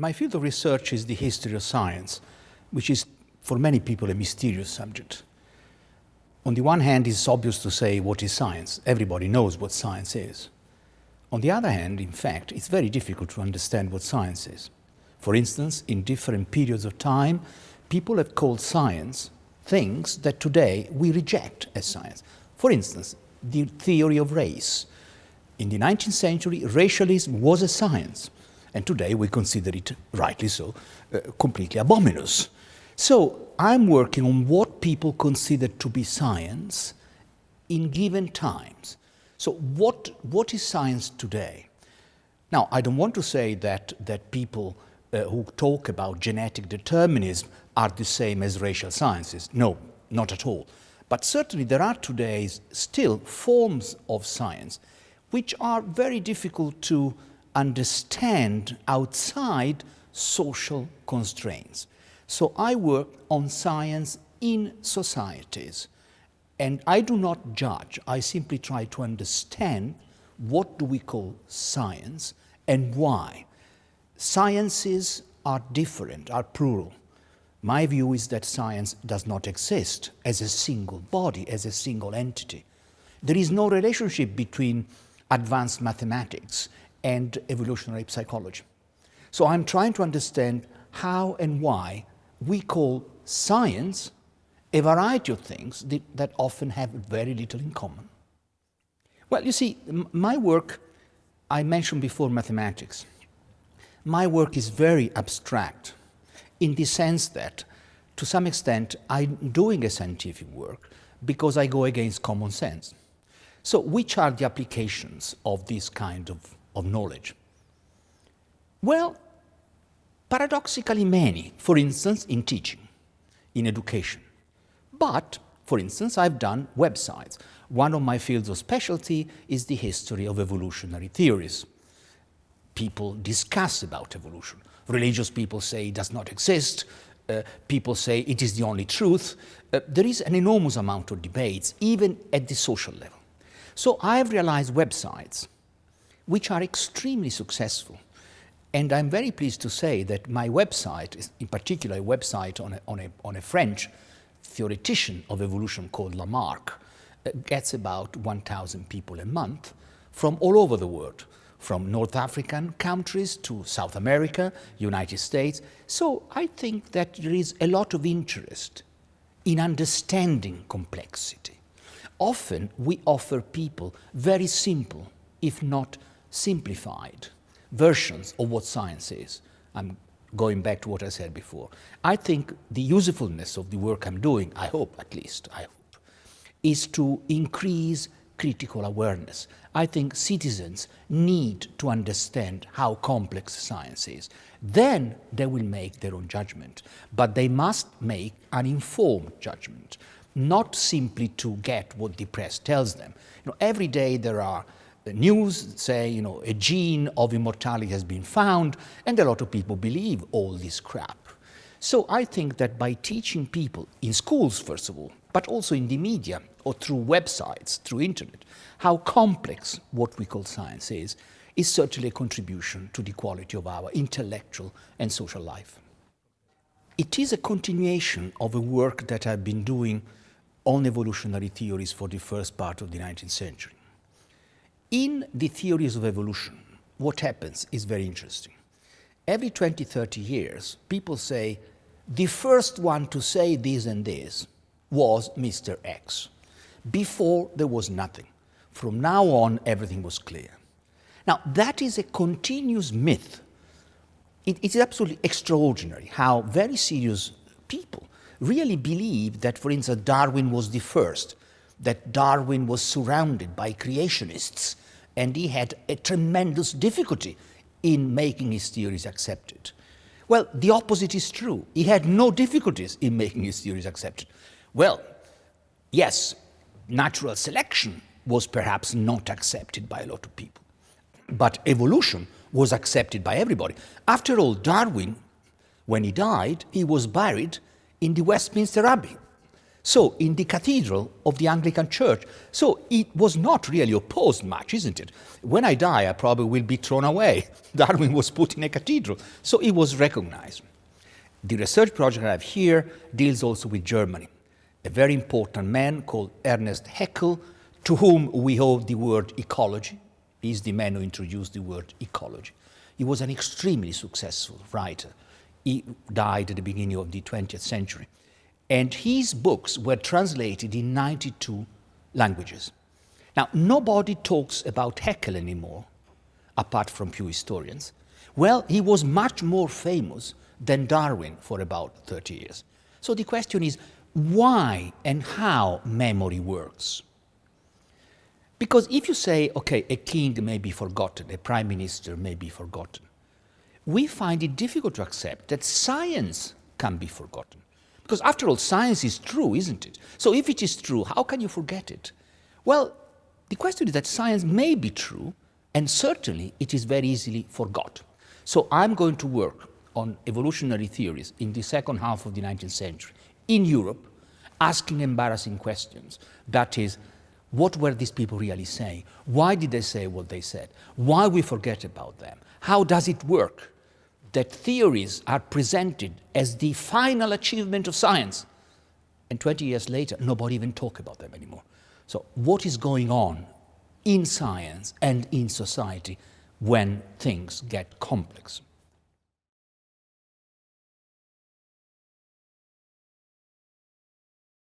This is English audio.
My field of research is the history of science, which is for many people a mysterious subject. On the one hand, it's obvious to say what is science. Everybody knows what science is. On the other hand, in fact, it's very difficult to understand what science is. For instance, in different periods of time, people have called science things that today we reject as science. For instance, the theory of race. In the 19th century, racialism was a science, and today we consider it, rightly so, uh, completely abominous. So I'm working on what people consider to be science in given times. So what, what is science today? Now, I don't want to say that, that people uh, who talk about genetic determinism are the same as racial sciences. No, not at all. But certainly there are today still forms of science which are very difficult to understand outside social constraints. So I work on science in societies. And I do not judge, I simply try to understand what do we call science and why. Sciences are different, are plural. My view is that science does not exist as a single body, as a single entity. There is no relationship between advanced mathematics and evolutionary psychology. So I'm trying to understand how and why we call science a variety of things that often have very little in common. Well, you see, my work, I mentioned before mathematics. My work is very abstract in the sense that, to some extent, I'm doing a scientific work because I go against common sense. So which are the applications of this kind of, of knowledge? Well, paradoxically many, for instance, in teaching, in education. But, for instance, I've done websites. One of my fields of specialty is the history of evolutionary theories. People discuss about evolution. Religious people say it does not exist. Uh, people say it is the only truth. Uh, there is an enormous amount of debates, even at the social level. So I've realized websites which are extremely successful and I'm very pleased to say that my website, in particular a website on a, on a, on a French theoretician of evolution called Lamarck, uh, gets about 1,000 people a month from all over the world, from North African countries to South America, United States. So I think that there is a lot of interest in understanding complexity. Often we offer people very simple, if not simplified, versions of what science is. I'm going back to what I said before. I think the usefulness of the work I'm doing, I hope at least, I hope, is to increase critical awareness. I think citizens need to understand how complex science is. Then they will make their own judgment, but they must make an informed judgment, not simply to get what the press tells them. You know, every day there are news say, you know, a gene of immortality has been found, and a lot of people believe all this crap. So I think that by teaching people in schools, first of all, but also in the media or through websites, through internet, how complex what we call science is, is certainly a contribution to the quality of our intellectual and social life. It is a continuation of a work that I've been doing on evolutionary theories for the first part of the 19th century. In the theories of evolution, what happens is very interesting. Every 20, 30 years, people say, the first one to say this and this was Mr. X. Before, there was nothing. From now on, everything was clear. Now, that is a continuous myth. it is absolutely extraordinary how very serious people really believe that, for instance, Darwin was the first, that Darwin was surrounded by creationists and he had a tremendous difficulty in making his theories accepted. Well, the opposite is true. He had no difficulties in making his theories accepted. Well, yes, natural selection was perhaps not accepted by a lot of people, but evolution was accepted by everybody. After all, Darwin, when he died, he was buried in the Westminster Abbey. So in the cathedral of the Anglican Church. So it was not really opposed much, isn't it? When I die, I probably will be thrown away. Darwin was put in a cathedral. So it was recognized. The research project I have here deals also with Germany. A very important man called Ernest Haeckel, to whom we owe the word ecology. He's the man who introduced the word ecology. He was an extremely successful writer. He died at the beginning of the 20th century. And his books were translated in 92 languages. Now, nobody talks about Haeckel anymore, apart from few historians. Well, he was much more famous than Darwin for about 30 years. So the question is, why and how memory works? Because if you say, okay, a king may be forgotten, a prime minister may be forgotten, we find it difficult to accept that science can be forgotten. Because after all, science is true, isn't it? So if it is true, how can you forget it? Well, the question is that science may be true, and certainly it is very easily forgot. So I'm going to work on evolutionary theories in the second half of the 19th century in Europe, asking embarrassing questions. That is, what were these people really saying? Why did they say what they said? Why we forget about them? How does it work? That theories are presented as the final achievement of science. And 20 years later, nobody even talk about them anymore. So what is going on in science and in society when things get complex?